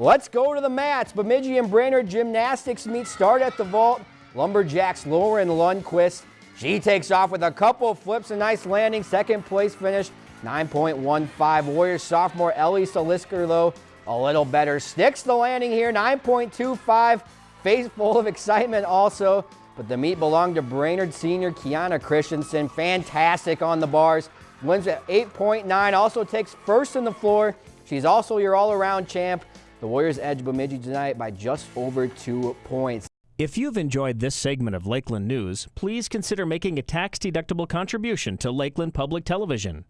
Let's go to the mats. Bemidji and Brainerd Gymnastics meet start at the vault. Lumberjacks Lauren Lundquist. She takes off with a couple flips, a nice landing, second place finish, 9.15. Warriors sophomore Ellie Salisker, though, a little better. Sticks the landing here, 9.25. Face full of excitement also, but the meet belonged to Brainerd senior Kiana Christensen. Fantastic on the bars. Wins at 8.9, also takes first in the floor. She's also your all-around champ. The Warriors edge Bemidji tonight by just over two points. If you've enjoyed this segment of Lakeland News, please consider making a tax-deductible contribution to Lakeland Public Television.